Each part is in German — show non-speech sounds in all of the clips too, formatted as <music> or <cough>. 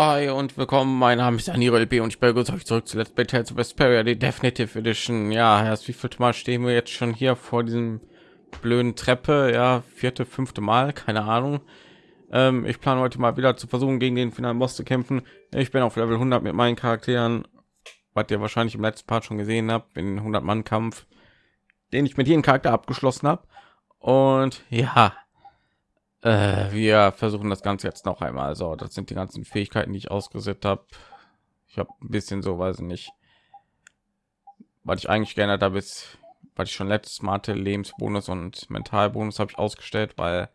Hi und willkommen, mein Name ist Aniro LB und ich begrüße euch zurück zu Let's Play Tales of Vesperia, die Definitive Edition. Ja, erst wie viel Mal stehen wir jetzt schon hier vor diesem blöden Treppe? Ja, vierte, fünfte Mal, keine Ahnung. Ähm, ich plane heute mal wieder zu versuchen, gegen den finalen Boss zu kämpfen. Ich bin auf Level 100 mit meinen Charakteren, was ihr wahrscheinlich im letzten Part schon gesehen habt, in 100-Mann-Kampf, den ich mit jedem Charakter abgeschlossen habe. Und ja, äh, wir versuchen das Ganze jetzt noch einmal. So, das sind die ganzen Fähigkeiten, die ich ausgesetzt habe. Ich habe ein bisschen so, weiß ich nicht, was ich eigentlich geändert habe, ist, was ich schon letztes Mal hatte, Lebensbonus und Mentalbonus habe ich ausgestellt, weil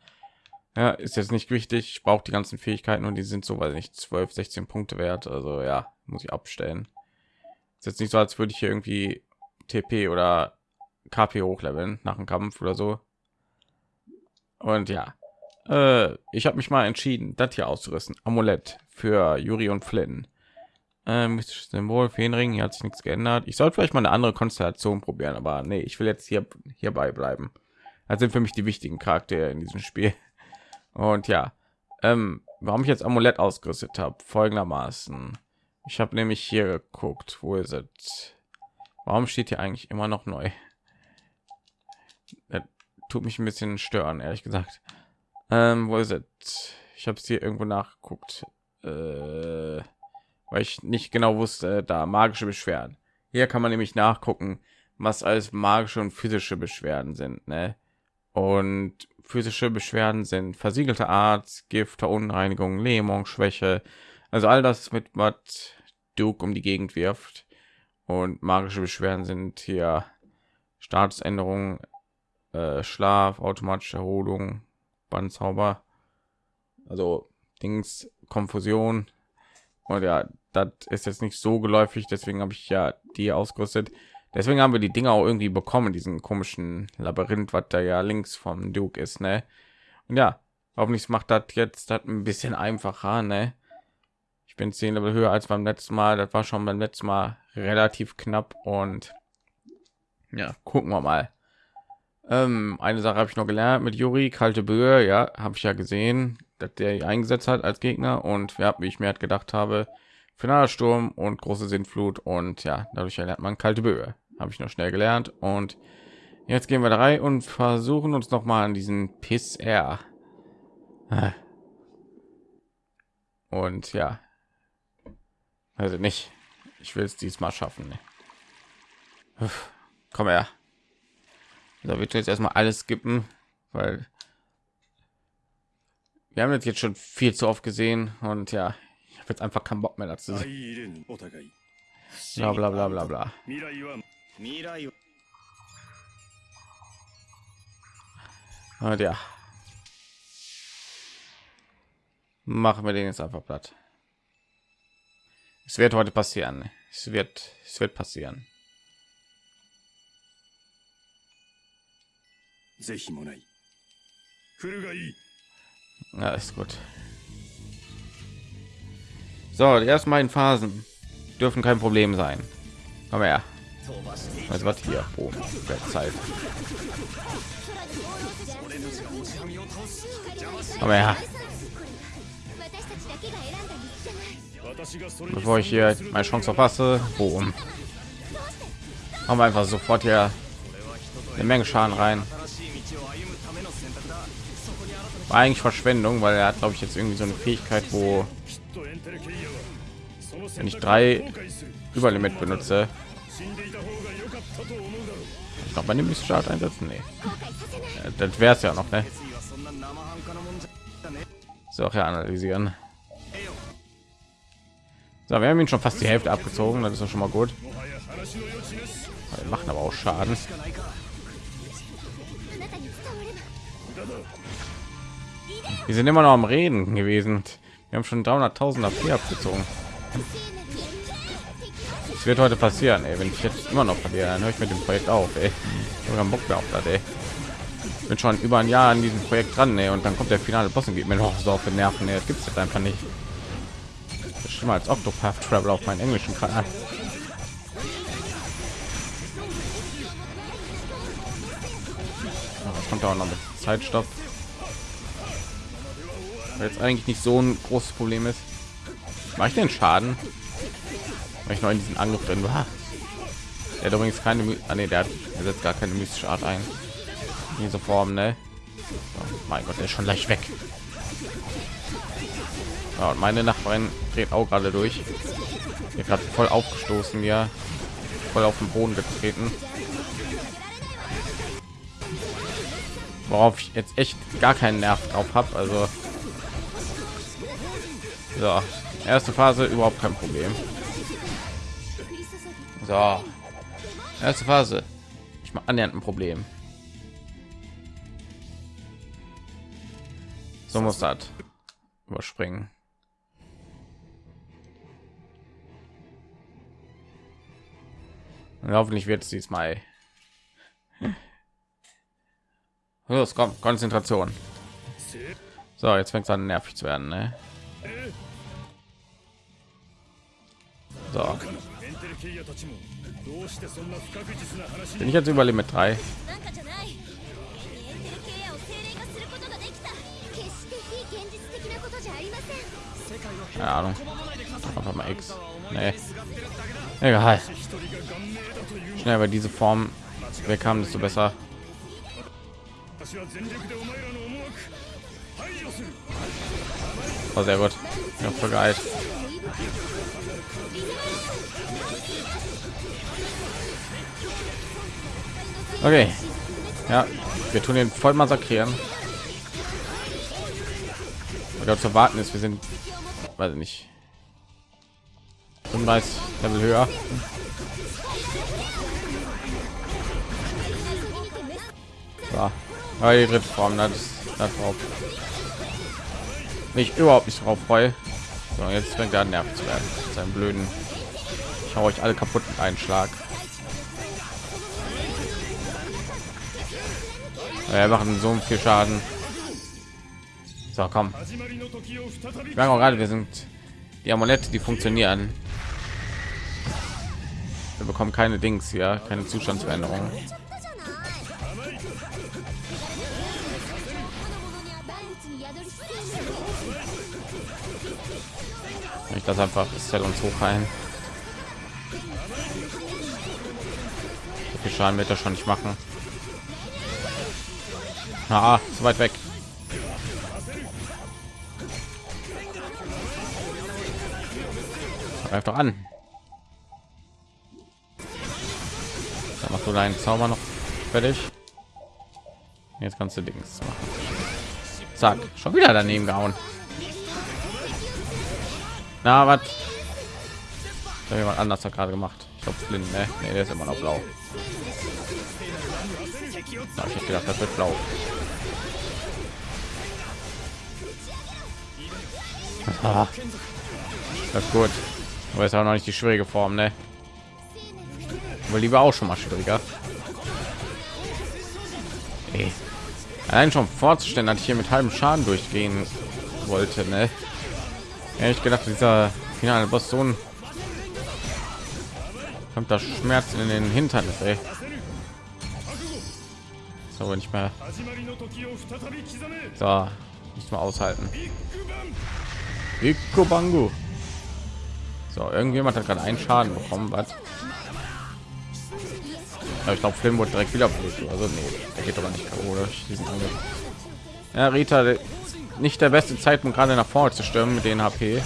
ja, ist jetzt nicht wichtig. Ich brauche die ganzen Fähigkeiten und die sind so, weil nicht 12, 16 Punkte wert. Also ja, muss ich abstellen. Ist jetzt nicht so, als würde ich hier irgendwie TP oder KP hochleveln nach dem Kampf oder so. Und ja, äh, ich habe mich mal entschieden, das hier auszurüsten. Amulett für Juri und Flynn. Ähm, Symbol, Feenring, hier hat sich nichts geändert. Ich sollte vielleicht mal eine andere Konstellation probieren, aber nee, ich will jetzt hier hierbei bleiben. Das sind für mich die wichtigen Charaktere in diesem Spiel. Und ja, ähm, warum ich jetzt Amulett ausgerüstet habe, folgendermaßen. Ich habe nämlich hier geguckt, wo ist es? Warum steht hier eigentlich immer noch neu? Das tut mich ein bisschen stören, ehrlich gesagt. Ähm, wo ist es? Ich habe es hier irgendwo nachgeguckt, äh, weil ich nicht genau wusste, da magische Beschwerden. Hier kann man nämlich nachgucken, was als magische und physische Beschwerden sind. Ne? Und physische Beschwerden sind versiegelte Art, Gift, Verunreinigung, Lähmung, Schwäche, also all das mit was Duke um die Gegend wirft. Und magische Beschwerden sind hier Statusänderung, äh, Schlaf, automatische Erholung, Bandzauber, also Dings, Konfusion. Und ja, das ist jetzt nicht so geläufig, deswegen habe ich ja die ausgerüstet. Deswegen haben wir die Dinger auch irgendwie bekommen, diesen komischen Labyrinth, was da ja links vom Duke ist, ne? Und ja, hoffentlich macht das jetzt das ein bisschen einfacher, ne? Ich bin zehn Level höher als beim letzten Mal. Das war schon beim letzten Mal relativ knapp und ja, gucken wir mal. Ähm, eine Sache habe ich noch gelernt mit Juri, kalte Böe, ja, habe ich ja gesehen, dass der eingesetzt hat als Gegner und ja, wie ich mir halt gedacht habe, finaler Sturm und große Sintflut und ja, dadurch lernt man kalte Böe. Habe ich noch schnell gelernt und jetzt gehen wir da rein und versuchen uns noch mal an diesen Piss R. Und ja, also nicht. Ich will es diesmal schaffen. Ne? Komm her. Da wird jetzt erstmal alles skippen, weil wir haben jetzt schon viel zu oft gesehen und ja, ich habe jetzt einfach keinen Bock mehr dazu. Bla bla bla bla bla. Und ja. Machen wir den jetzt einfach platt. Es wird heute passieren. Es wird, es wird passieren. Ja, ist gut. So, die ersten beiden Phasen dürfen kein Problem sein. Komm her. Also was hier oben der Zeit. Komm her. Bevor ich hier meine Chance verpasse, boom. Haben wir einfach sofort hier eine Menge Schaden rein. War eigentlich Verschwendung, weil er hat, glaube ich, jetzt irgendwie so eine Fähigkeit, wo wenn ich drei Überlimit benutze, ich glaube, man nimmt Start einsetzen. Nee. Das wäre es ja noch, ne? So, ja, analysieren. So, wir haben ihn schon fast die Hälfte abgezogen, das ist schon mal gut. Wir machen aber auch Schaden. Wir sind immer noch am Reden gewesen. Wir haben schon 300.000 AP abgezogen. Es wird heute passieren, ey. wenn ich jetzt immer noch verliere, dann höre ich mit dem Projekt auf. Ey. Ich Bock mehr auf das, ey. Bin schon über ein Jahr an diesem Projekt dran, ey. und dann kommt der finale Boss und geht mir noch so auf den Nerven. Ey. Das gibt es jetzt einfach nicht. Das ist schlimmer als Octopath Travel auf meinen englischen Kanal. Das kommt auch noch mit Zeitstoff. Weil jetzt eigentlich nicht so ein großes Problem ist. Mache ich den Schaden? Weil ich noch in diesen Angriff drin war. Der hat übrigens keine, ah, nee, der, hat, der setzt gar keine mystische Art ein. In dieser Form, ne? Oh, mein Gott, der ist schon leicht weg. Ja, und meine Nachbarin dreht auch gerade durch. Hier gerade voll aufgestoßen, ja, voll auf den Boden getreten. Worauf ich jetzt echt gar keinen Nerv drauf habe. Also so, erste Phase überhaupt kein Problem. So, erste Phase. Ich mal annähernd ein Problem. So muss das überspringen. Und hoffentlich wird es diesmal. Los, komm, Konzentration. So, jetzt fängt es an nervig zu werden, ne? So. Bin ich jetzt über Limit 3? Keine Ahnung. Einfach mal X. Nee. Egal. Schnell, weil diese Form weg haben, desto besser. Oh, sehr gut. Ja, voll geil. Okay. Ja, wir tun den voll massakrieren. Oder zu warten ist, wir sind, weiß ich nicht, 35 Level höher. So. Aber die dritte Form, das, das drauf. Nicht überhaupt nicht drauf freue. So, jetzt fängt er an nervig zu werden. Sein blöden. Ich hau euch alle kaputt mit einem Schlag. Wir machen so viel Schaden. So, komm. Wir auch gerade, wir sind die Amulette, die funktionieren. Wir bekommen keine Dings hier, keine Zustandsveränderung. Ich das einfach ist uns hoch ein. Viel Schaden wird er schon nicht machen. Ah, so weit weg. Greif doch an. Dann machst du deinen Zauber noch fertig. Jetzt kannst du Dings machen. Zack, schon wieder daneben gehauen. Na, was? Jemand anders hat gerade gemacht. Ich glaube, blind, ne? Nee, der ist immer noch blau. Da hab ich gedacht, das wird blau. Ah, das ist gut. Aber ist auch noch nicht die schwierige Form, ne? Aber lieber auch schon mal schwieriger. Ey. Allein schon vorzustellen, dass ich hier mit halbem Schaden durchgehen wollte, ne? Ehrlich gedacht, dieser finale Boss so kommt das Schmerz in den Hintern, ey. So, nicht mehr. So, nicht mal aushalten. Iko Bangu. So, irgendjemand hat gerade einen Schaden bekommen, was? Ich glaube, Film wurde direkt wieder. Also nee, der geht aber nicht Angriff. Ja, Rita, nicht der beste Zeitpunkt gerade nach vorne zu stürmen mit den HP.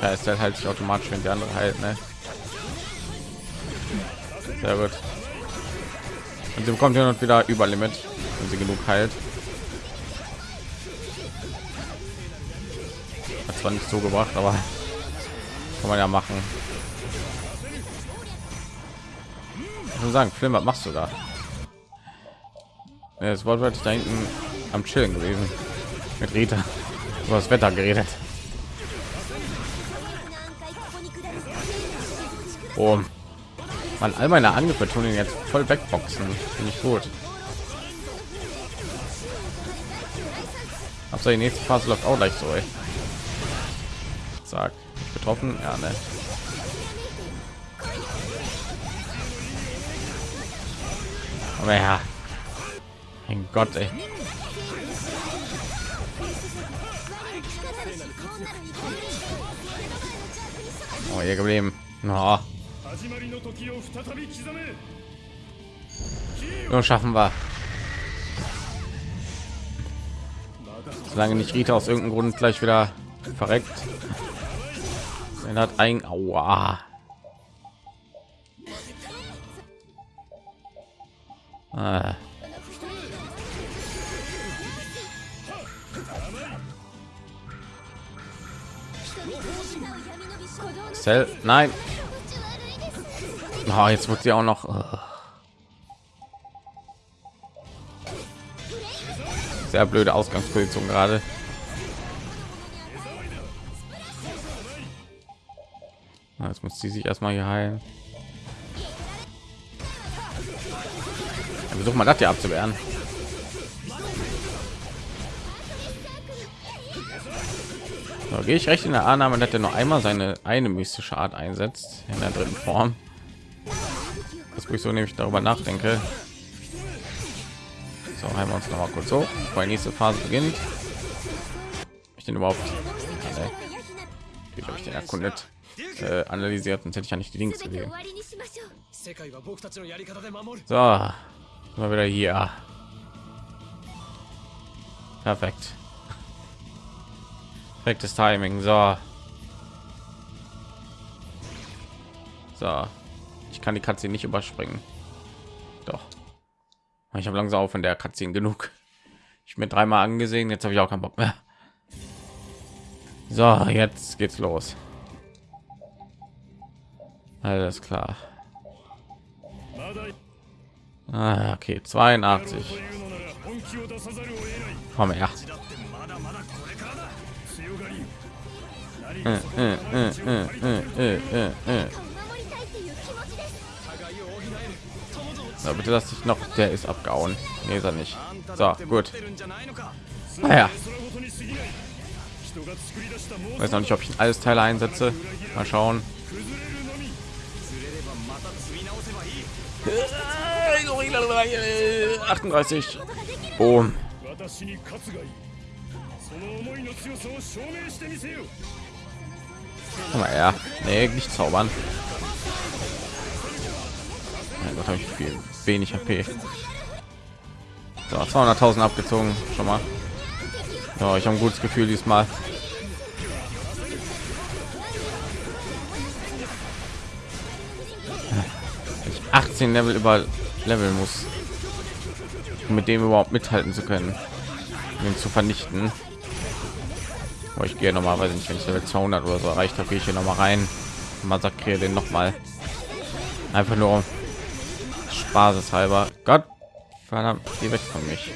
Ja, ist halt, halt sich automatisch, wenn die andere halt, ne? Sehr gut. Und sie bekommt ja noch wieder über Limit, wenn sie genug heilt. Hat zwar nicht so gebracht, aber <laughs> kann man ja machen. Ich sagen, Film, was machst du da? Ja, das Wort da hinten am Chillen gewesen mit Rita über das Wetter geredet. Oh. Man, all meine Angriffe tun ihn jetzt voll wegboxen. Finde ich gut. Also die nächste Phase läuft auch gleich so. Ey. Sag, betroffen, ja ne. Aber ja, mein Gott, ey. Oh, hier geblieben. Oh. Nur schaffen wir. Solange nicht Rita aus irgendeinem Grund gleich wieder verreckt. Er hat ein Aua. Ah. Cell, nein. Oh, jetzt wird sie auch noch. Oh. Sehr blöde Ausgangsposition gerade. Jetzt muss sie sich erstmal hier heilen. Versuch mal das hier abzuwehren. So, gehe ich recht in der Annahme, dass er noch einmal seine eine mystische Art einsetzt in der dritten Form. Das wo ich so nämlich darüber nachdenke. So, heilen wir uns noch mal kurz so, weil nächste Phase beginnt. Ich den überhaupt, wie ich den erkundet, äh, analysiert, und hätte ich ja nicht die Links gesehen. So, mal wieder hier. Perfekt. Perfektes Timing. So. So. Ich kann die Katze nicht überspringen. Doch. Ich habe langsam auf von der Katze genug. Ich mir dreimal angesehen, jetzt habe ich auch keinen Bock mehr. So, jetzt geht's los. Alles klar. Ah, okay, 82. Komm her. So, bitte lass dich noch, der ist abgehauen. Nee, ist er nicht. So, gut. Naja. Weiß noch nicht, ob ich alles Teile einsetze. Mal schauen. 38. Boom. Her. Nee, nicht zaubern. Mein Gott, habe ich viel wenig HP. So, 200.000 abgezogen, schon mal. Ja, ich habe ein gutes Gefühl diesmal. Ich 18 Level über Level muss, um mit dem überhaupt mithalten zu können, ihn zu vernichten. Aber ich gehe normalerweise nicht, wenn ich Level 200 oder so erreicht habe, gehe ich hier noch mal rein, massakriere den noch mal. Einfach nur spaßeshalber. Gott, verdammt, geh weg von mich.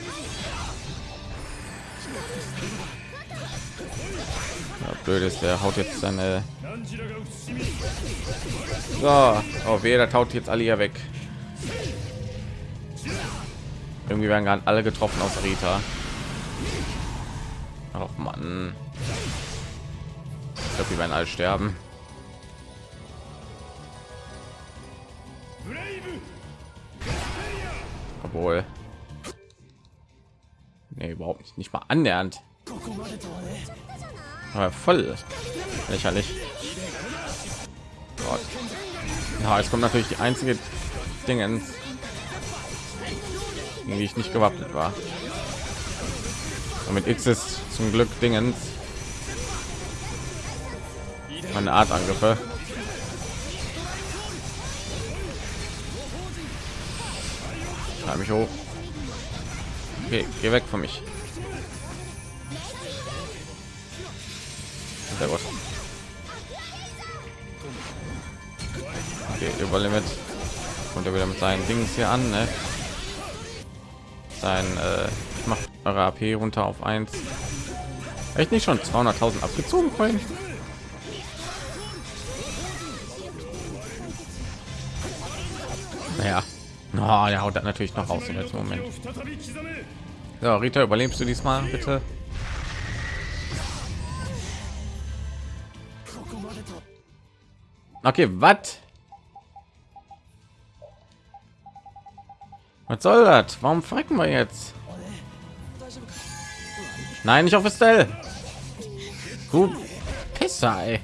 Ja, blöd ist, der haut jetzt seine. So, oh weh, der taut jetzt alle hier weg. Irgendwie werden gerade alle getroffen aus Rita. Ach man. Ich glaube, die werden alle sterben. Obwohl. Nee, überhaupt nicht, nicht mal annähernd. Aber voll lächerlich. Gott. Ja, jetzt kommt natürlich die einzige Dinge, die ich nicht gewappnet war. Und mit X ist zum Glück Dingens eine Art Angriffe. Schreib mich hoch. Okay, geh weg von mich. Sehr gut. Okay, Überlimit. Und er wieder mit seinen Dings hier an, ne? Sein, äh, macht eure AP runter auf 1. Echt nicht schon 200.000 abgezogen vorhin? Oh, der haut das natürlich noch raus im letzten Moment. So, Rita, überlebst du diesmal bitte? Okay, was? Was soll das? Warum frecken wir jetzt? Nein, nicht auf Estelle. Gut, Pisser, ey.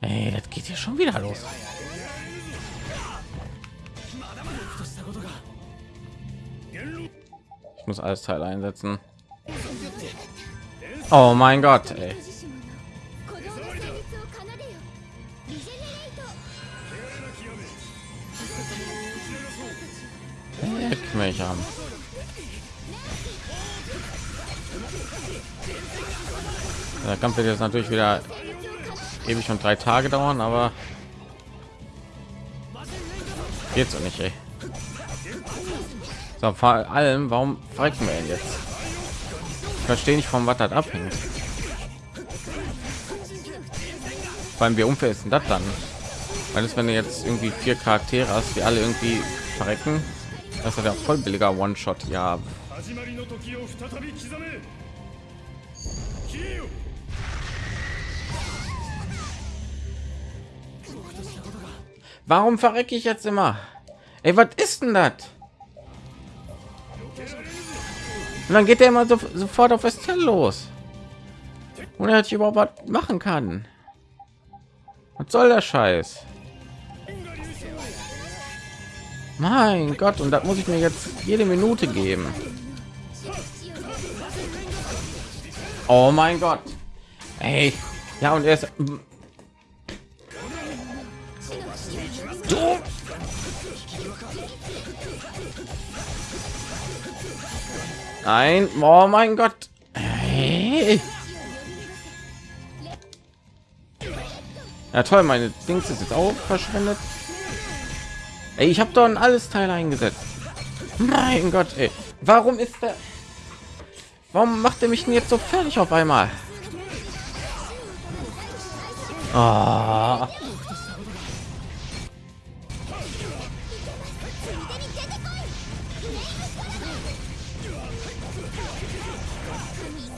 Ey, das geht hier schon wieder los. Muss alles Teil einsetzen. Oh mein Gott, ey. Leck mich haben. Der Kampf wird jetzt natürlich wieder ewig und drei Tage dauern, aber geht so nicht, ey. So, vor allem, warum verrecken wir jetzt? Ich verstehe nicht, vom was das abhängt. Allem, wie unfair ist das dann? Weil es, wenn du jetzt irgendwie vier Charaktere hast, die alle irgendwie verrecken, das ist ja voll billiger One-Shot. Ja. Warum verrecke ich jetzt immer? Ey, was ist denn das? Und dann geht er immer so, sofort auf Estelle los. Und er hat überhaupt was machen kann. Was soll der Scheiß? Mein Gott, und das muss ich mir jetzt jede Minute geben. Oh mein Gott. Ey. Ja, und er ist Du. Nein, oh mein Gott. Hey. Ja toll, meine Dings ist jetzt auch verschwendet. Ey, ich habe doch ein alles Teil eingesetzt. Mein Gott, ey. Warum ist der? Warum macht er mich denn jetzt so fertig auf einmal? Oh.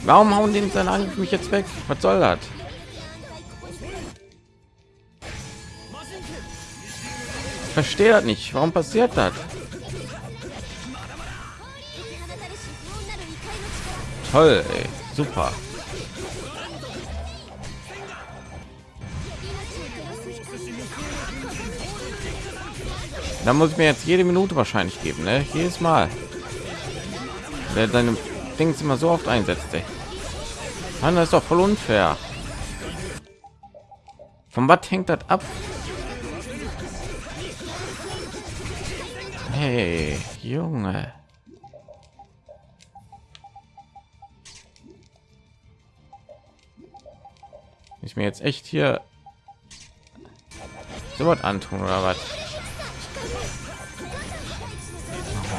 Warum hauen den seine Angriff mich jetzt weg? Was soll das? verstehe das nicht. Warum passiert das? Toll, ey. super. Da muss ich mir jetzt jede Minute wahrscheinlich geben, ne? Jedes Mal. Der seine Dings immer so oft einsetzt, ey. Mann, das ist doch voll unfair. Von was hängt das ab? Hey, Junge. Ich mir jetzt echt hier so was antun oder was?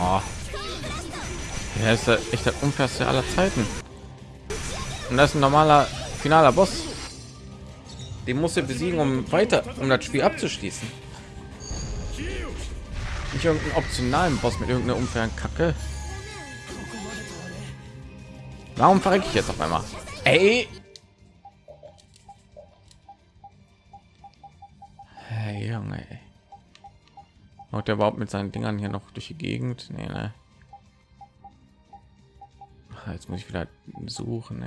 Oh. Ja, ist echt der unfairste aller Zeiten. Und das ist ein normaler finaler Boss. Den muss er besiegen, um weiter, um das Spiel abzuschließen nicht irgendeinen optionalen Boss mit irgendeiner unfairen Kacke. Warum verrecke ich jetzt auf einmal? Ey! Hey, Junge. Ey. Haut überhaupt mit seinen Dingern hier noch durch die Gegend? Nee, ne? Jetzt muss ich wieder suchen,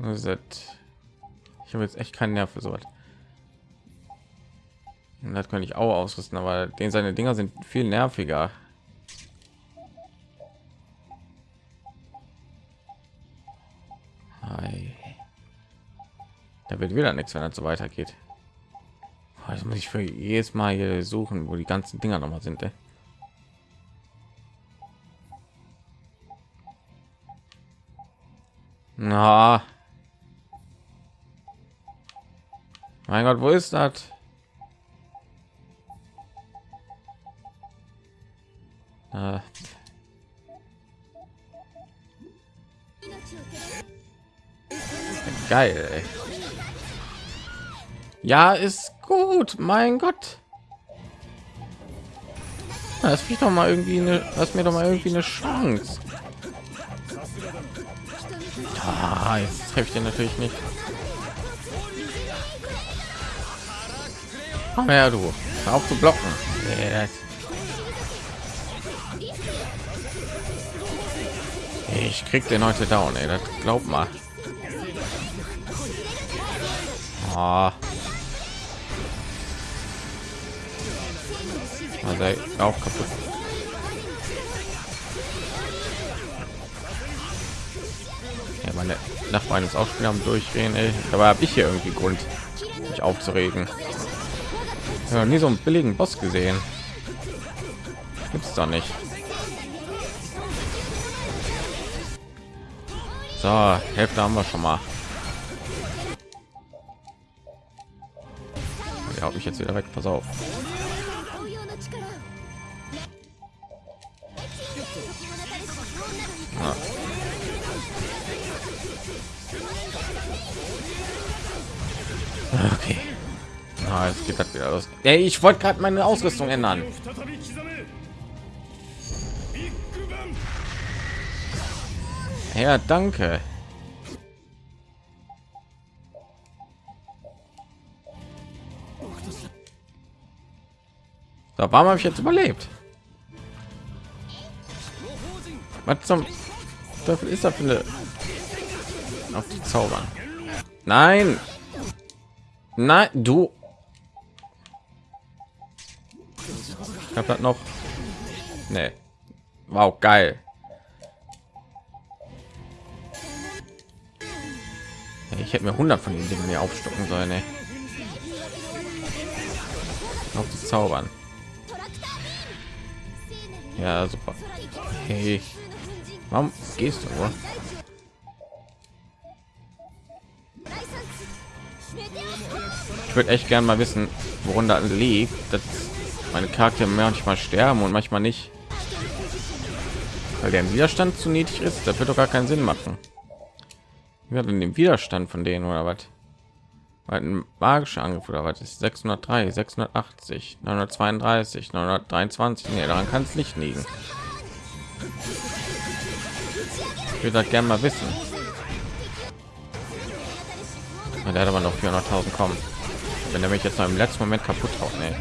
Ich habe jetzt echt keinen Nerv für sowas. Und das könnte ich auch ausrüsten, aber den seine Dinger sind viel nerviger. Da wird wieder nichts, wenn es so weitergeht. Das muss ich für jedes Mal hier suchen, wo die ganzen Dinger noch mal sind. Ey. Na. Mein Gott, wo ist das? Äh. Geil. Ey. Ja, ist gut. Mein Gott. Das kriegt doch mal irgendwie eine, lass mir doch mal irgendwie eine Chance. Ah, jetzt treffe ich den natürlich nicht. Her, du. Auf zu blocken. Ich krieg den heute down, ey. Das glaub mal. Ah. Also auch kaputt. Ja, meine Nachbarn ist auch schon am Durchdrehen, ey. Dabei habe ich hier irgendwie Grund, mich aufzuregen. Ja, nie so einen billigen Boss gesehen. Gibt's doch nicht. So, Hälfte haben wir schon mal. Ja, habe ich jetzt wieder weg. Pass auf. Ey, ich wollte gerade meine Ausrüstung ändern. Ja, danke. Da warum habe ich jetzt überlebt? Was zum Teufel ist da für eine auf die Zaubern? Nein, nein, du. Habe das noch. Nee. Wow, geil. Ich hätte mir 100 von den Dingen mehr aufstocken sollen. Ey. Auf die Zaubern. Ja, super. Hey, warum gehst du nur? Ich würde echt gern mal wissen, woran da liegt, dass meine Charaktere manchmal sterben und manchmal nicht, weil der Widerstand zu niedrig ist. Das wird doch gar keinen Sinn machen. Wir hatten den Widerstand von denen oder was? ein magischer Angriff oder was ist 603, 680, 932, 923. Nee, daran kann es nicht liegen. Ich würde das gerne mal wissen. Der hat aber noch 400.000 kommen. Wenn er mich jetzt noch im letzten Moment kaputt haut, nee.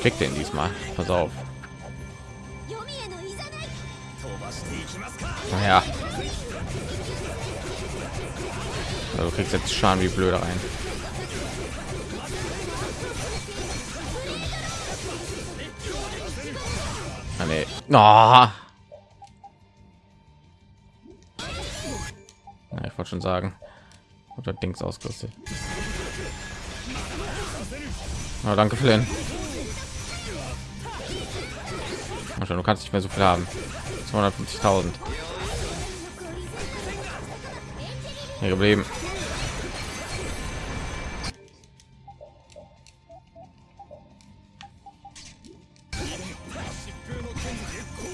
Krieg den diesmal. Pass auf. Naja. Also, du kriegst jetzt Schaden wie blöde rein. Ah, nee. Oh. Ja, ich wollte schon sagen, oder Dings ausgerüstet. Oh, danke, Flynn. Du kannst nicht mehr so viel haben. 250.000. Hier geblieben.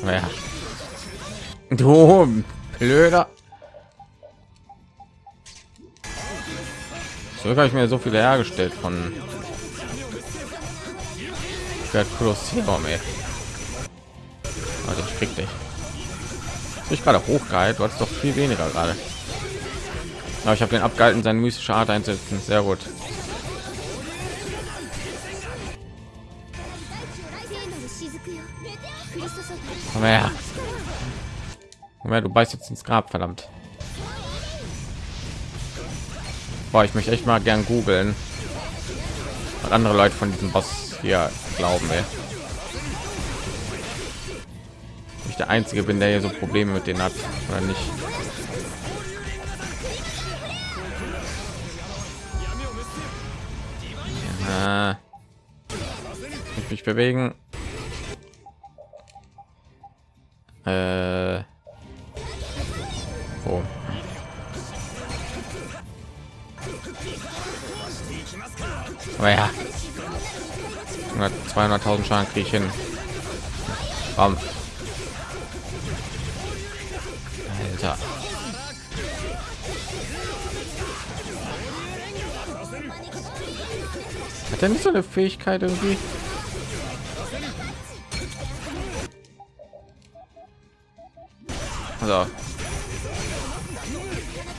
Ja. Du blöder. So habe ich mir so viele hergestellt von Kolosseum, ey. Also ich krieg dich. Ich gerade hochgehalten, du hast doch viel weniger gerade. Aber ich habe den abgehalten, seine mystische Art einsetzen. Sehr gut. Komm her. Komm her, du beißt jetzt ins Grab, verdammt. Boah, ich möchte echt mal gern googeln. Andere Leute von diesem Boss hier glauben, ey. Ich der Einzige bin, der hier so Probleme mit denen hat, oder nicht. Ja. Ich mich bewegen. Äh. Wo? Aber ja. 200.000 Schaden kriege ich hin. Bam. Er nicht so eine Fähigkeit irgendwie? Also.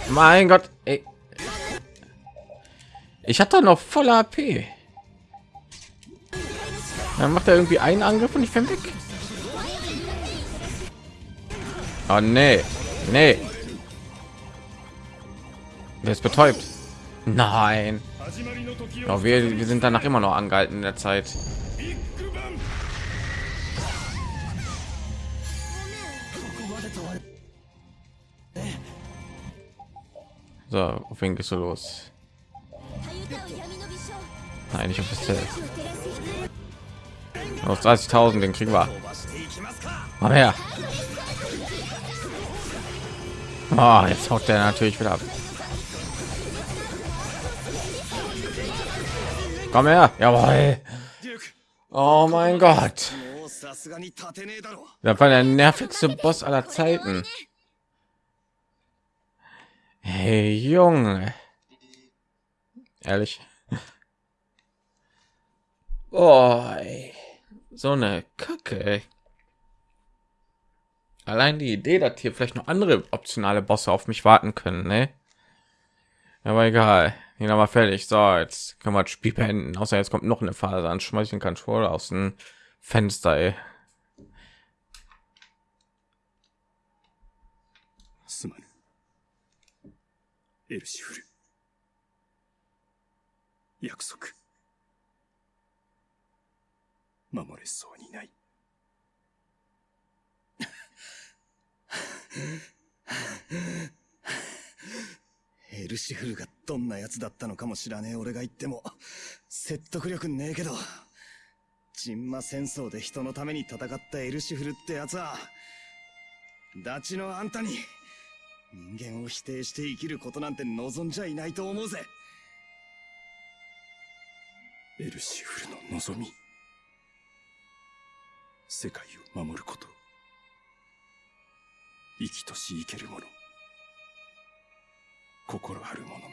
Mein Gott, ey. Ich hatte noch voll AP. Dann macht er irgendwie einen Angriff und ich bin weg. Oh nee. Nee. Der ist betäubt. Nein. Ja, wir, wir sind danach immer noch angehalten in der Zeit. So, auf wen gehst du los? Nein, ich auf das Zelt. Aus 30.000, den kriegen wir. Mal her. Oh, jetzt haut der natürlich wieder ab. Komm her. Jawohl. Oh mein Gott. Das war der nervigste Boss aller Zeiten. Hey, Junge. Ehrlich. Boy. So eine Kacke. Allein die Idee, dass hier vielleicht noch andere optionale Bosse auf mich warten können, ne? Aber egal. Ihn aber fertig. So, jetzt können wir das Spiel beenden. Außer jetzt kommt noch eine Phase an. Schmeiß den Controller aus dem Fenster, ey. <laughs> エルシフルがどんな奴だったのかも知らねえ。俺が言っても説得力ねえけどジンマ戦争で人のために戦ったエルシフルってやつはダチのあんたに人間を否定して生きることなんて望んじゃいないと思うぜ。エルシフルの望み。世界を守ること。生きとし生けるもの。心ある者の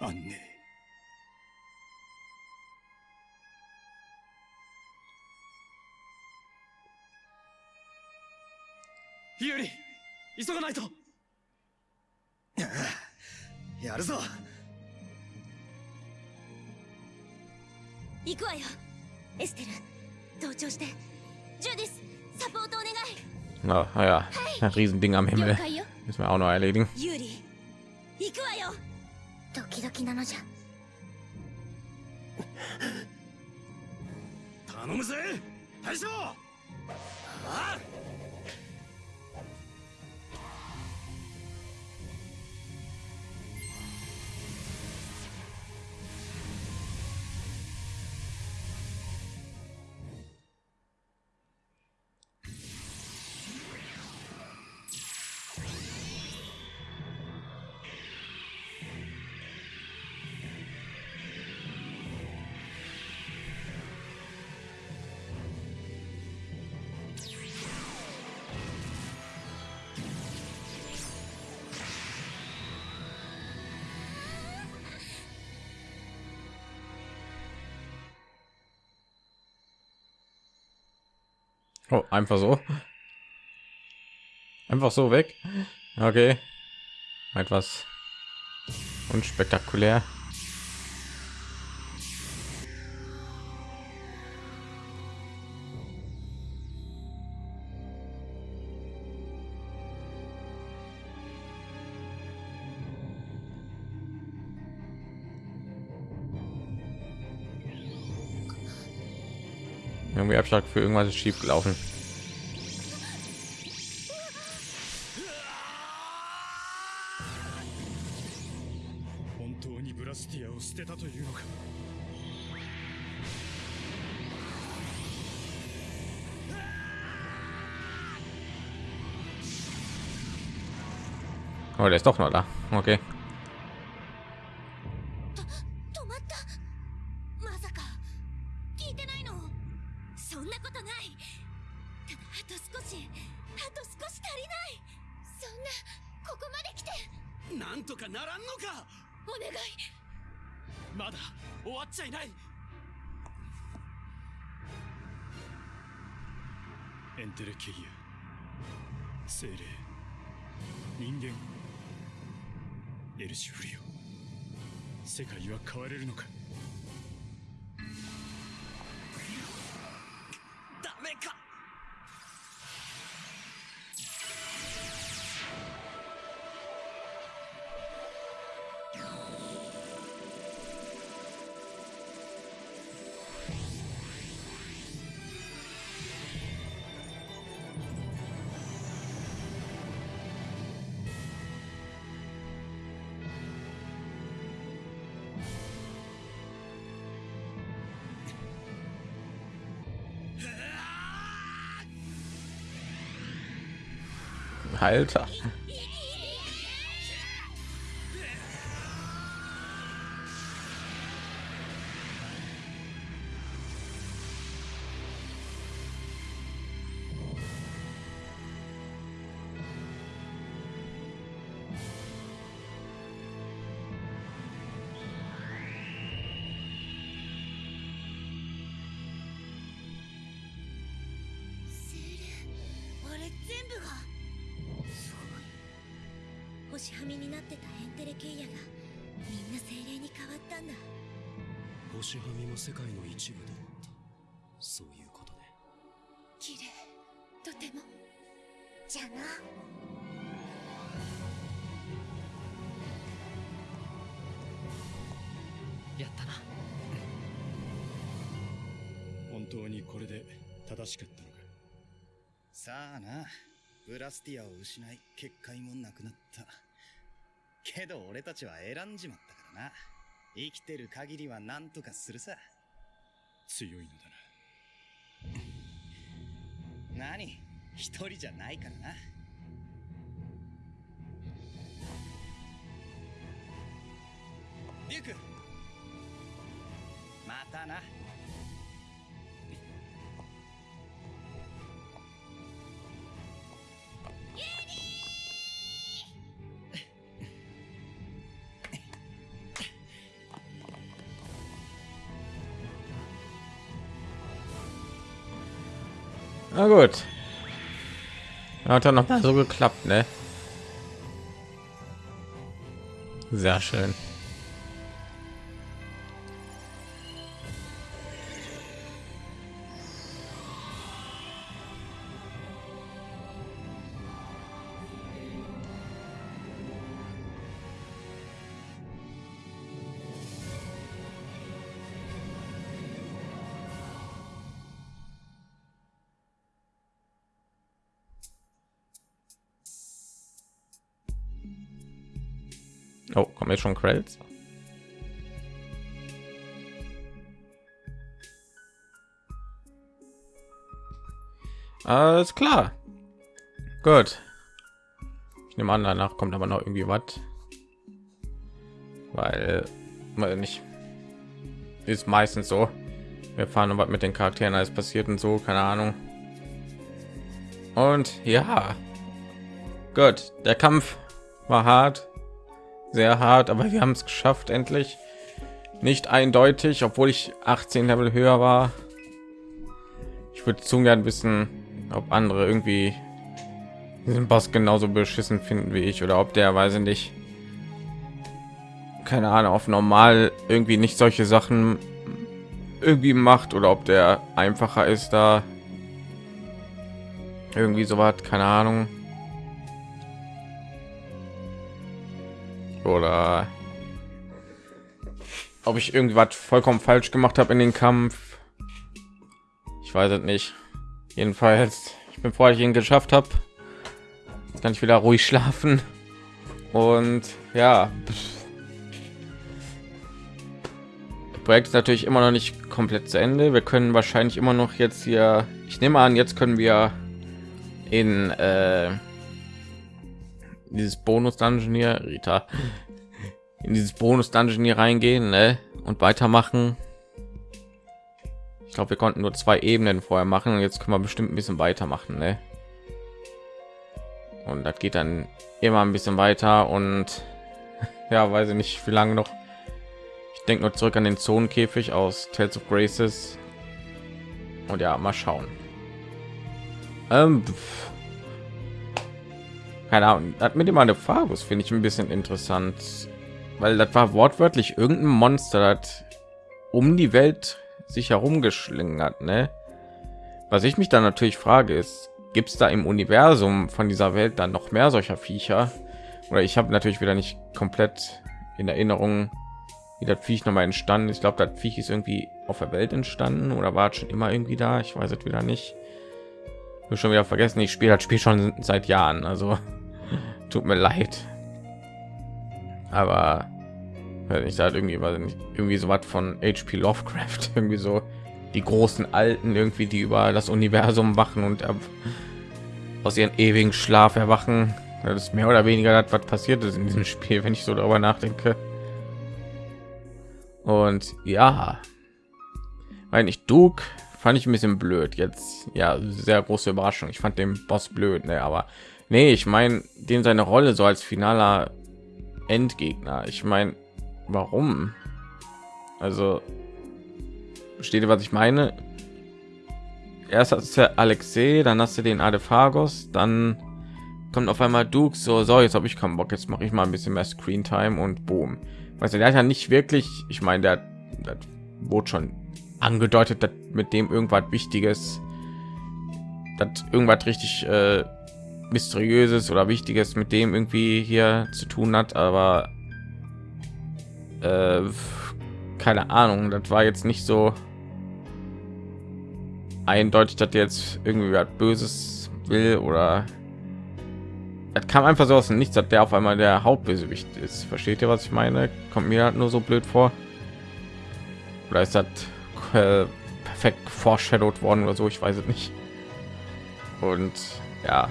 安寧日和急がないとやるぞ行くわよエステル同調してジュディスサポートお願い Na ja, ein Riesending am Himmel. Müssen wir auch noch erledigen. 行くわよ。ドキドキなのじゃ。頼むぜ。大将。ああ Oh, einfach so. Einfach so weg. Okay. Etwas unspektakulär. Irgendwie Abschlag für irgendwas ist schief gelaufen. Oh, der ist doch noch da. Okay. Alter. ブラスティアを失い結界もなくなった。けど俺たちは選んじまったからな。生きてる限りは何とかするさ。強いのだな。何？一人じゃないからな。デュークまたな Na gut. Hat dann noch mal so geklappt, ne? Sehr schön. Schon Credits? Alles klar. Gut. Ich nehme an, danach kommt aber noch irgendwie was. Weil, weil nicht ist meistens so. Wir fahren was mit den Charakteren alles passiert und so, keine Ahnung. Und ja, gut, der Kampf war hart, sehr hart, aber wir haben es geschafft endlich. Nicht eindeutig, obwohl ich 18 Level höher war. Ich würde zu gern wissen, ob andere irgendwie diesen Boss genauso beschissen finden wie ich oder ob der weiß ich nicht keine Ahnung auf normal irgendwie nicht solche Sachen irgendwie macht oder ob der einfacher ist da irgendwie so was keine Ahnung oder ob ich irgendwas vollkommen falsch gemacht habe in den Kampf. Ich weiß es nicht. Jedenfalls, ich bin froh, dass ich ihn geschafft habe. Kann ich wieder ruhig <laughs> schlafen. Und ja, das Projekt ist natürlich immer noch nicht komplett zu Ende. Wir können wahrscheinlich immer noch jetzt hier. Ich nehme an, jetzt können wir in äh, dieses Bonus Dungeon hier, Rita, in dieses Bonus Dungeon hier reingehen ne? und weitermachen. Ich glaube, wir konnten nur zwei Ebenen vorher machen und jetzt können wir bestimmt ein bisschen weitermachen. Ne? Und das geht dann immer ein bisschen weiter und <laughs> ja, weiß ich nicht, wie lange noch. Ich denke nur zurück an den Zonenkäfig aus Tales of Graces. Und ja, mal schauen. Ähm, keine Ahnung, hat mit dem Farbe, finde ich ein bisschen interessant, weil das war wortwörtlich irgendein Monster, das um die Welt sich herumgeschlingert, ne? Was ich mich dann natürlich frage ist, gibt es da im Universum von dieser Welt dann noch mehr solcher Viecher? Oder ich habe natürlich wieder nicht komplett in Erinnerung, wie das Viech noch mal entstanden ist. Ich glaube, das Viech ist irgendwie auf der Welt entstanden oder war schon immer irgendwie da. Ich weiß es wieder nicht. Ich schon wieder vergessen. Ich spiele das Spiel schon seit Jahren, also tut mir leid aber ich sage irgendwie was irgendwie so was von HP Lovecraft <laughs> irgendwie so die großen alten irgendwie die über das Universum wachen und aus ihren ewigen Schlaf erwachen. Das ist mehr oder weniger das, was passiert ist in diesem Spiel, wenn ich so darüber nachdenke. Und ja, weil ich Duke fand ich ein bisschen blöd. Jetzt ja, sehr große Überraschung. Ich fand den Boss blöd, ne? aber nee, ich meine, dem seine Rolle so als finaler Endgegner. Ich meine, warum? Also versteht ihr, was ich meine? Erst hast du Alexei, dann hast du den Adephagos, dann kommt auf einmal Duke so, so jetzt habe ich keinen Bock, jetzt mache ich mal ein bisschen mehr Screen Time und boom. Weißt du, der hat ja nicht wirklich, ich meine, der, der wurde schon angedeutet, dass mit dem irgendwas Wichtiges, dass irgendwas richtig äh, mysteriöses oder Wichtiges mit dem irgendwie hier zu tun hat, aber äh, keine Ahnung, das war jetzt nicht so eindeutig, dass jetzt irgendwie was Böses will oder es kam einfach so aus dem Nichts, dass der auf einmal der Hauptbösewicht ist. Versteht ihr, was ich meine? Kommt mir halt nur so blöd vor. Oder ist das äh, perfekt foreshadowed worden oder so? Ich weiß es nicht. Und ja,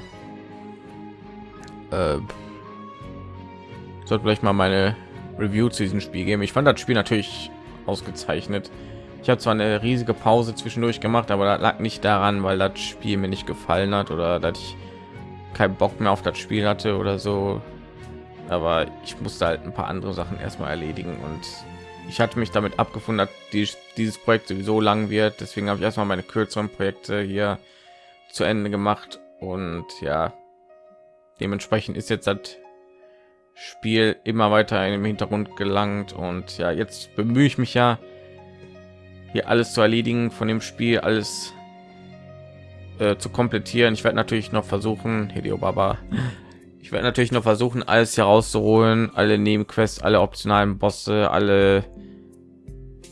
äh, sollte vielleicht mal meine Review zu diesem Spiel geben. Ich fand das Spiel natürlich ausgezeichnet. Ich habe zwar eine riesige Pause zwischendurch gemacht, aber das lag nicht daran, weil das Spiel mir nicht gefallen hat oder dass ich keinen Bock mehr auf das Spiel hatte oder so. Aber ich musste halt ein paar andere Sachen erstmal erledigen und ich hatte mich damit abgefunden, dass die, dieses Projekt sowieso lang wird. Deswegen habe ich erstmal meine kürzeren Projekte hier zu Ende gemacht und ja, dementsprechend ist jetzt das Spiel immer weiter den Hintergrund gelangt und ja, jetzt bemühe ich mich ja hier alles zu erledigen von dem Spiel, alles äh, zu komplettieren. Ich werde natürlich noch versuchen, <laughs> Hideo Baba, ich werde natürlich noch versuchen, alles herauszuholen, alle Nebenquests, alle optionalen Bosse, alle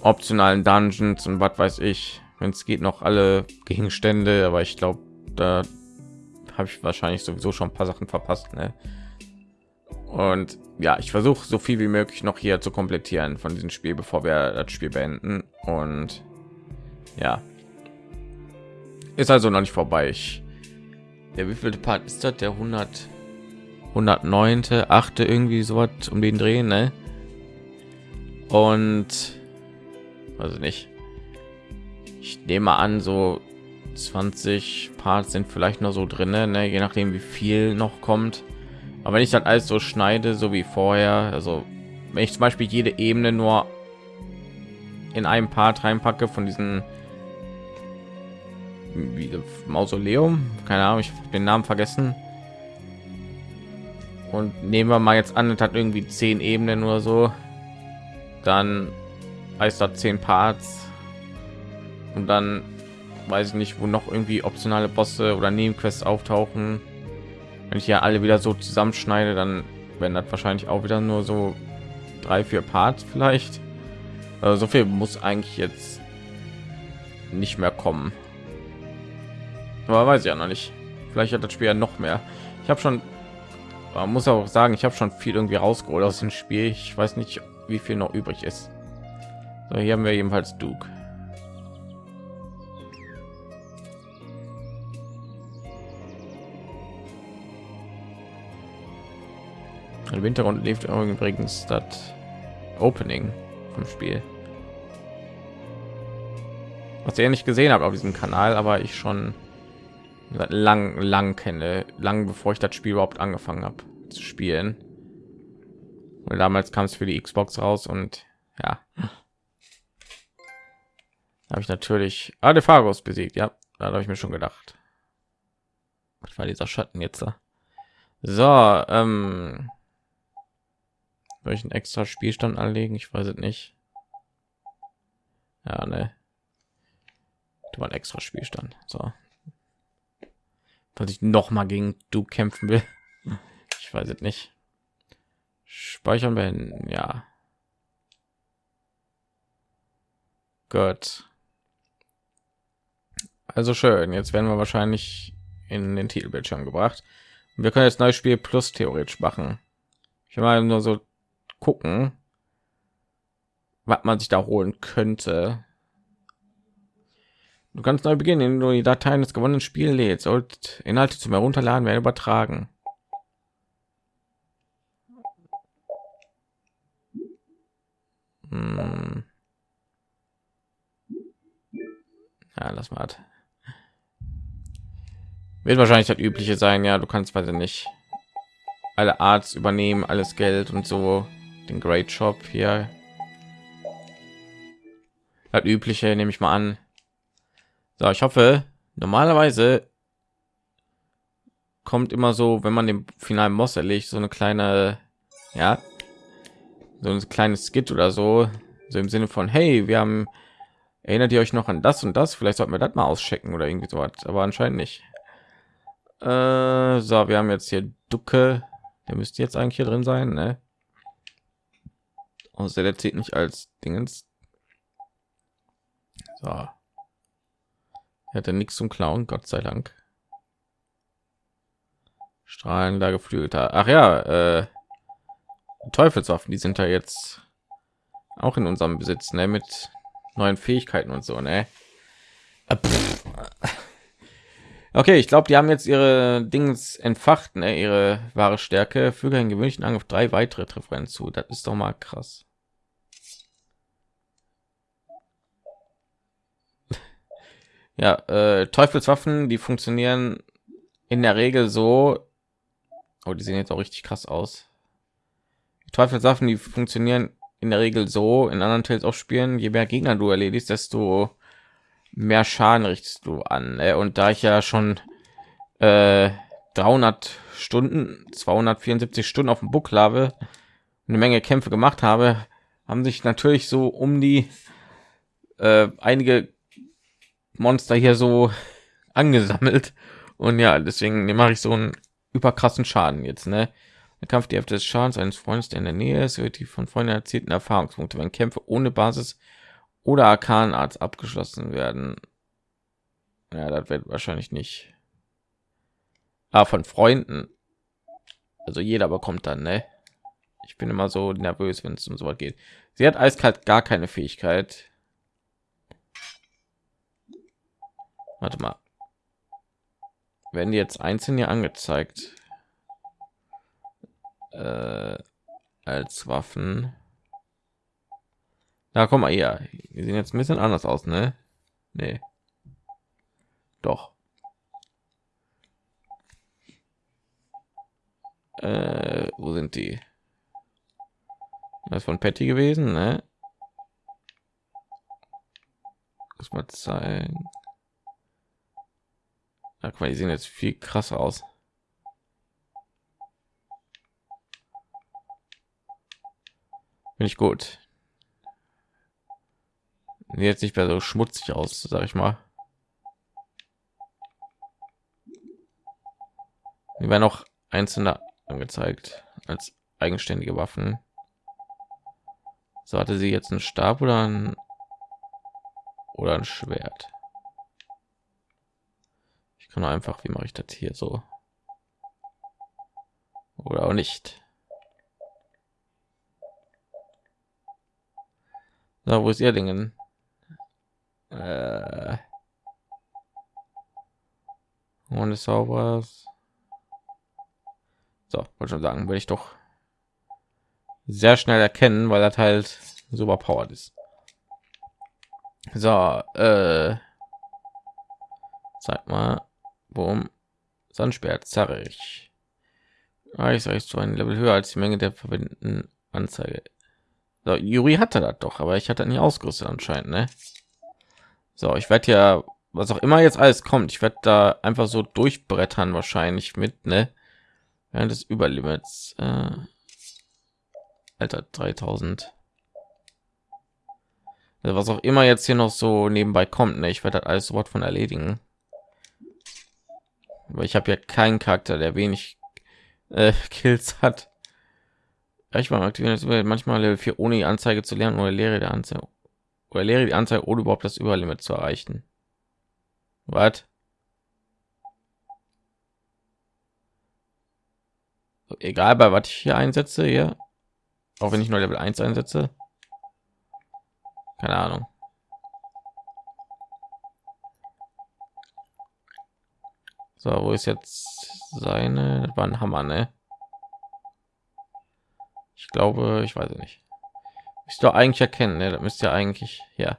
optionalen Dungeons und was weiß ich, wenn es geht, noch alle Gegenstände, aber ich glaube, da habe ich wahrscheinlich sowieso schon ein paar Sachen verpasst. Ne? Und ja, ich versuche so viel wie möglich noch hier zu komplettieren von diesem Spiel, bevor wir das Spiel beenden. Und ja, ist also noch nicht vorbei. Ich, der wievielte Part ist das? Der 100 109. 8. irgendwie so was um den Drehen, ne? Und also nicht. Ich nehme an, so 20 Parts sind vielleicht noch so drin, ne? je nachdem wie viel noch kommt. Aber wenn ich dann alles so schneide so wie vorher also wenn ich zum beispiel jede ebene nur in einem part reinpacke von diesen mausoleum keine ahnung ich den namen vergessen. Und nehmen wir mal jetzt an es hat irgendwie zehn ebenen oder so dann heißt das zehn parts. Und dann weiß ich nicht wo noch irgendwie optionale bosse oder nebenquests auftauchen. Wenn ich ja alle wieder so zusammenschneide dann werden das wahrscheinlich auch wieder nur so drei vier parts vielleicht. Also so viel muss eigentlich jetzt nicht mehr kommen. Aber weiß ich ja noch nicht. Vielleicht hat das spiel ja noch mehr. Ich habe schon man muss auch sagen ich habe schon viel irgendwie rausgeholt aus dem spiel. Ich weiß nicht wie viel noch übrig ist. So, hier haben wir jedenfalls duke Im Hintergrund lief übrigens das Opening vom Spiel. Was ihr nicht gesehen habt auf diesem Kanal, aber ich schon seit lang, lang kenne, lang bevor ich das Spiel überhaupt angefangen habe zu spielen. Weil damals kam es für die Xbox raus und ja, habe ich natürlich Adephagos besiegt. Ja, da habe ich mir schon gedacht. Was war dieser Schatten jetzt da? So, ähm, welchen extra Spielstand anlegen? Ich weiß es nicht. Ja, ne. Du war extra Spielstand. So. Falls ich noch mal gegen du kämpfen will. Ich weiß es nicht. Speichern beenden. Ja. Gut. Also schön. Jetzt werden wir wahrscheinlich in den Titelbildschirm gebracht. wir können jetzt neues Spiel plus theoretisch machen. Ich mal nur so gucken, was man sich da holen könnte. Du kannst neu beginnen, indem du die Dateien des gewonnenen Spiels lädst. Sollt Inhalte zum Herunterladen werden übertragen. Hm. Ja, lass mal. Wird wahrscheinlich das übliche sein. Ja, du kannst weiter nicht alle Arts übernehmen, alles Geld und so. Den Great Shop hier. Das übliche nehme ich mal an. So, ich hoffe, normalerweise kommt immer so, wenn man den finalen Boss erlegt, so eine kleine, ja, so ein kleines Skit oder so, so im Sinne von, hey, wir haben, erinnert ihr euch noch an das und das? Vielleicht sollten wir das mal auschecken oder irgendwie so was, aber anscheinend nicht. Äh, so, wir haben jetzt hier Ducke, der müsste jetzt eigentlich hier drin sein, ne? Außer der zählt nicht als Dingens. So. Er hatte nichts zum Klauen, Gott sei Dank. Strahlenlage Geflügelter. Ach ja, äh, Teufelswaffen, die sind ja jetzt auch in unserem Besitz, ne, mit neuen Fähigkeiten und so, ne. Äh, okay, ich glaube, die haben jetzt ihre Dings entfacht, ne, ihre wahre Stärke. Füge einen gewöhnlichen Angriff drei weitere Treffer hinzu. Das ist doch mal krass. Ja, äh, Teufelswaffen, die funktionieren in der Regel so. Oh, die sehen jetzt auch richtig krass aus. Teufelswaffen, die funktionieren in der Regel so in anderen Tales auch spielen, je mehr Gegner du erledigst, desto mehr Schaden richtest du an. Ne? Und da ich ja schon äh, 300 Stunden, 274 Stunden auf dem Buckel habe, eine Menge Kämpfe gemacht habe, haben sich natürlich so um die äh, einige Monster hier so angesammelt. Und ja, deswegen mache ich so einen überkrassen Schaden jetzt. Ne? Der Kampf die Hälfte des Schadens eines Freundes, der in der Nähe ist, wird die von Freunden erzielten Erfahrungspunkte, wenn Kämpfe ohne Basis oder Arkanarzt abgeschlossen werden. Ja, das wird wahrscheinlich nicht. Ah, von Freunden. Also jeder bekommt dann, ne? Ich bin immer so nervös, wenn es um so geht. Sie hat eiskalt gar keine Fähigkeit. Warte mal. Werden die jetzt einzeln hier angezeigt? äh, als Waffen. Da komm mal hier. Wir sehen jetzt ein bisschen anders aus, ne? Nee. Doch. Äh, wo sind die? Das von Patty gewesen, ne? Mal zeigen. Ach, mal, die sehen jetzt viel krasser aus. Finde ich gut. Jetzt nicht mehr so schmutzig aus, sag ich mal. Die werden auch einzelne angezeigt als eigenständige Waffen. So hatte sie jetzt einen Stab oder ein oder ein Schwert. Kann einfach, wie mache ich das hier so? Oder auch nicht. So, wo ist ihr Dingen? Äh und es was. So, wollte schon sagen, will ich doch sehr schnell erkennen, weil das halt super powered ist. So, äh, sag mal, Sandsperr zerre ich. Ah, ich sage so ein Level höher als die Menge der verwendeten Anzeige. So, Juri hatte das doch, aber ich hatte nie ausgerüstet anscheinend, ne? So, ich werde ja, was auch immer jetzt alles kommt, ich werde da einfach so durchbrettern wahrscheinlich mit, ne? Während des Überlimits. Äh, Alter, 3000. Also was auch immer jetzt hier noch so nebenbei kommt, ne? Ich werde das alles sofort von erledigen. Aber ich habe ja keinen Charakter, der wenig äh, <laughs> Kills hat. Ich war aktivieren manchmal Level 4 ohne die Anzeige zu lernen oder lehre der Anzeige oder lehre die Anzeige ohne überhaupt das Überlimit zu erreichen. Was? Egal bei was ich hier einsetze, hier, auch wenn ich nur Level 1 einsetze. Keine Ahnung. So, wo ist jetzt seine? Das war ein Hammer, ne? Ich glaube, ich weiß nicht. Ist doch eigentlich erkennen, ne? Das müsst ihr eigentlich ja.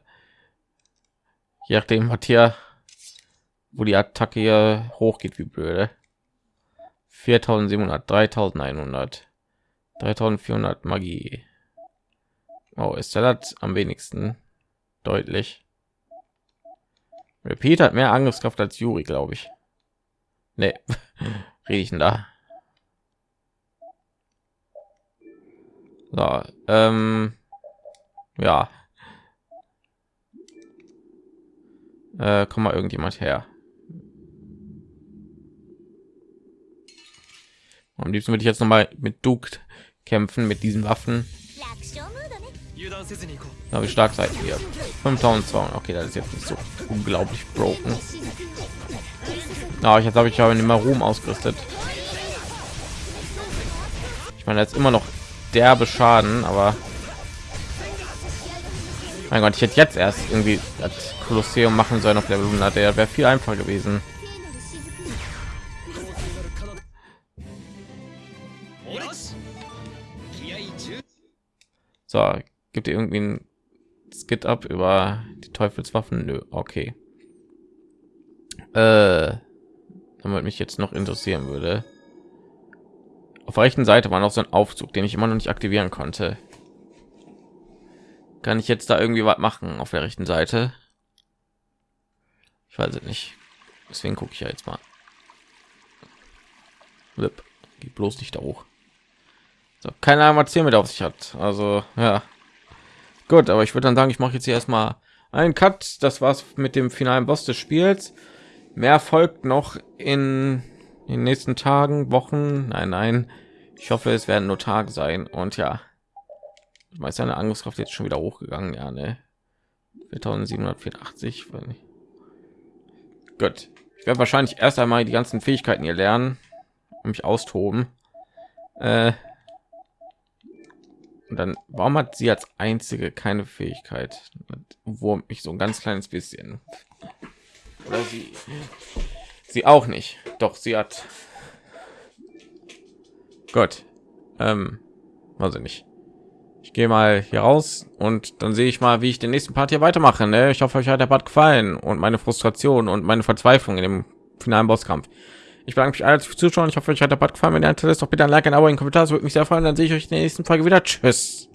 Je nachdem hat hier, wo die Attacke hier hochgeht, wie blöde. 4700, 3100, 3400 Magie. Oh, ist das am wenigsten deutlich. Repeat hat mehr Angriffskraft als Juri, glaube ich. Nee, rede ich denn da? So, ähm, ja. Äh, komm mal irgendjemand her. Am liebsten würde ich jetzt noch mal mit Duke kämpfen mit diesen Waffen. Ja, wie stark seid ihr? 5200. Okay, das ist jetzt nicht so unglaublich broken. Ja, jetzt habe ich aber immer Ruhm ausgerüstet. Ich meine, jetzt immer noch derbe Schaden, aber mein Gott, ich hätte jetzt erst irgendwie das Kolosseum machen sollen auf Level 100. Der wäre viel einfacher gewesen. So, gibt ihr irgendwie ein Skit ab über die Teufelswaffen? Nö, okay. Äh, damit mich jetzt noch interessieren würde. Auf der rechten Seite war noch so ein Aufzug, den ich immer noch nicht aktivieren konnte. Kann ich jetzt da irgendwie was machen auf der rechten Seite? Ich weiß es nicht. Deswegen gucke ich ja jetzt mal. Geht bloß nicht da hoch. So, keine Ahnung, was hier mit auf sich hat. Also, ja. Gut, aber ich würde dann sagen, ich mache jetzt hier erstmal einen Cut. Das war's mit dem finalen Boss des Spiels. Mehr folgt noch in den nächsten Tagen, Wochen. Nein, nein. Ich hoffe, es werden nur Tage sein. Und ja, weiß seine Angriffskraft jetzt schon wieder hochgegangen. Ja, ne. 4784. Gut. Ich werde wahrscheinlich erst einmal die ganzen Fähigkeiten hier lernen, um mich austoben. Äh, und dann, warum hat sie als einzige keine Fähigkeit? Wo mich so ein ganz kleines bisschen. Oder sie. Sie auch nicht. Doch, sie hat. Gott. Ähm, also nicht. Ich gehe mal hier raus und dann sehe ich mal, wie ich den nächsten Part hier weitermache. Ne? Ich hoffe, euch hat der Part gefallen und meine Frustration und meine Verzweiflung in dem finalen Bosskampf. Ich bedanke mich alle fürs Zuschauen. Ich hoffe, euch hat der Part gefallen. Wenn ihr interessiert, doch bitte ein Like, ein Abo, ein Kommentar. Das würde mich sehr freuen. Dann sehe ich euch in der nächsten Folge wieder. Tschüss.